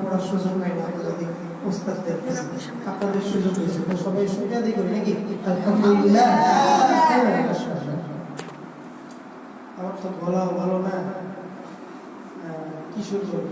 পড়ার সুযোগ নাই না আমাদের ওস্তাদদের আপনাদের সুযোগ হয়েছে তো সবাই সুবিধা নাকি আমার তো গলাও ভালো না কি সুযোগ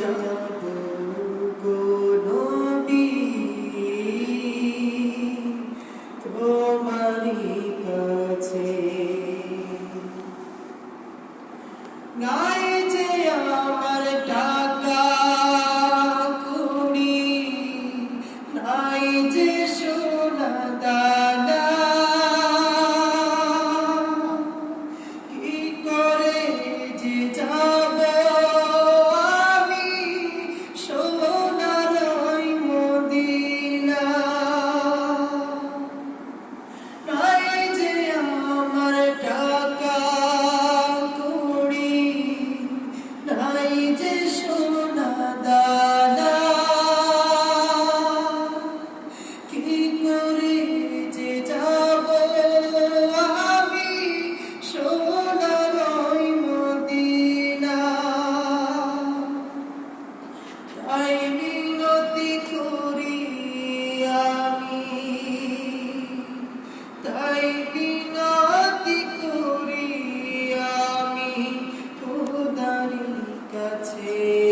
Rachel. Namaste.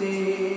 see.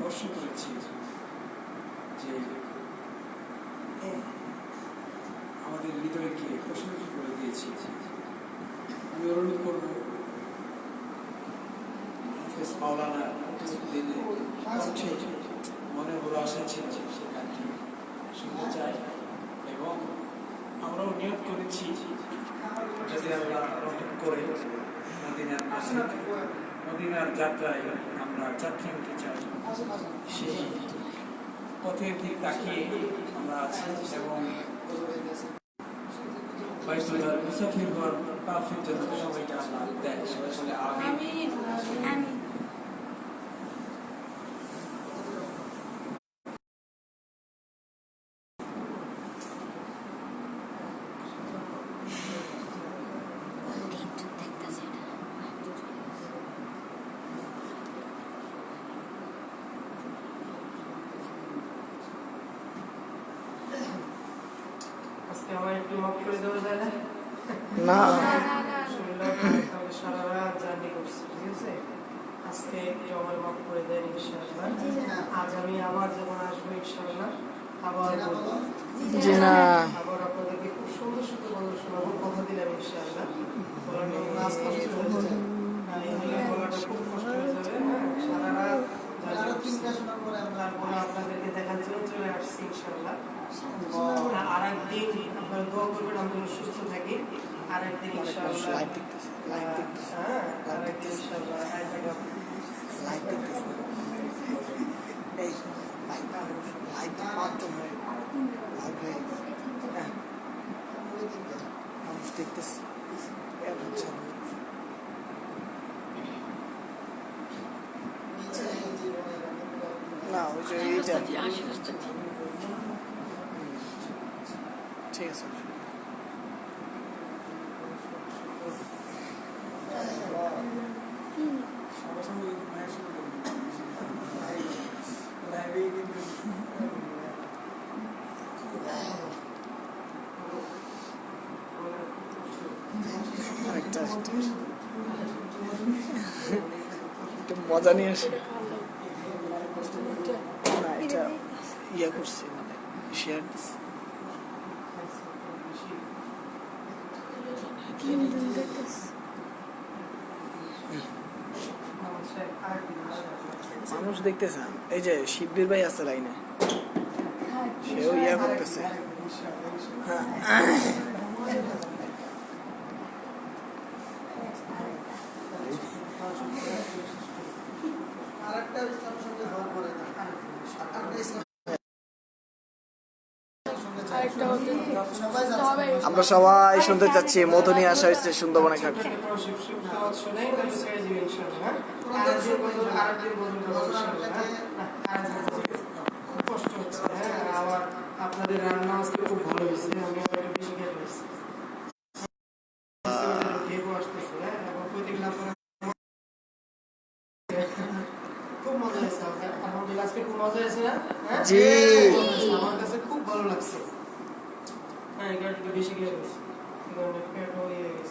স্পর্শ করেছি যে আমাদের হৃদয়কে প্রশান্ত করে দিয়েছি। আমি অনুরোধ করব মনে বড় আশা ছিল গানটি শুনতে চাই এবং আমরাও নিয়োগ করেছি। যদি আমরা রহমত করে মদিনার মদিনার যাত্রায় আমরা যাত্রী হতে চাই। সেই পথের দিক তাকিয়ে আমরা আছি এবং মুসাফির হওয়ার কাফির জন্য সবাইকে আমরা দেয়। সবাই আমিন আমিন আজকে আমার একটু মাফ করে দেওয়া যায় না না শরীরটা খারাপ, তাহলে সারা রাত জার্নি করছি ঠিক আছে আজকে একটু আমার মাফ করে দেন ইনশাআল্লাহ আজ আমি আবার যখন আসব ইনশাআল্লাহ আবার জি না। দোয়া করবেন আমি যেন সুস্থ থাকি। আর একদিন ইনশাআল্লাহ হ্যাঁ আর একদিন ইনশাআল্লাহ এক জায়গা না ওই যে এইটা ঠিক আছে সবার সঙ্গে মায়ের সঙ্গে লাইভে কিন্তু আরেকটা আরেকটা। একটু মজা নিয়ে আসে না এটা ইয়ে করছে মানে শেয়ার দিচ্ছে মানুষ দেখতেছে এই যে শিববীর ভাই আছে লাইনে সেও ইয়া করতেছে। আমরা সবাই শুনতে চাচ্ছি মধু নিয়ে আসা হয়েছে সুন্দরবনে ঘাট আপনাদের রান্না আজকে খুব ভালো হয়েছে আমি বেশি হয়েছে হ্যাঁ? জি। আমার কাছে খুব ভালো লাগছে I got to be years. Gonna get more years.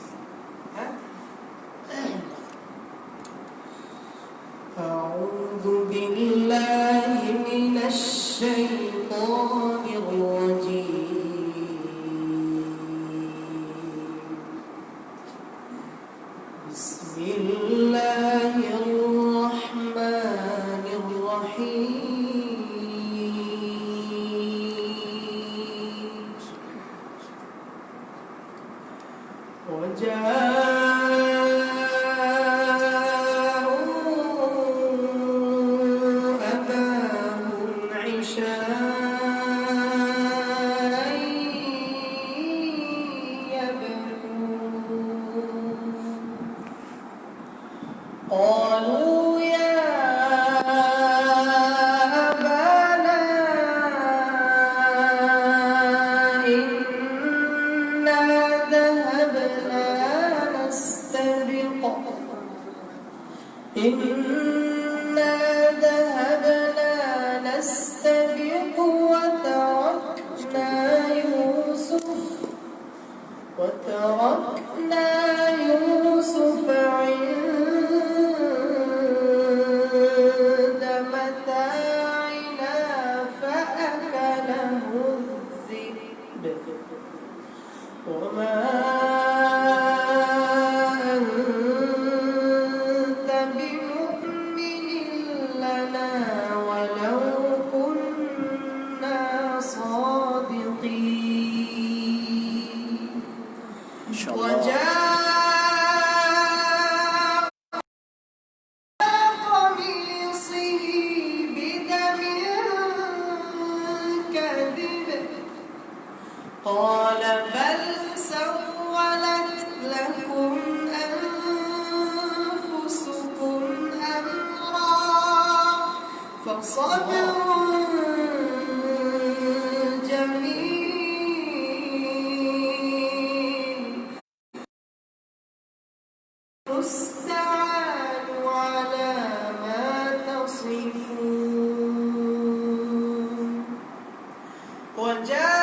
أعوذ بالله من الشيطان الرجيم بسم الله Yeah.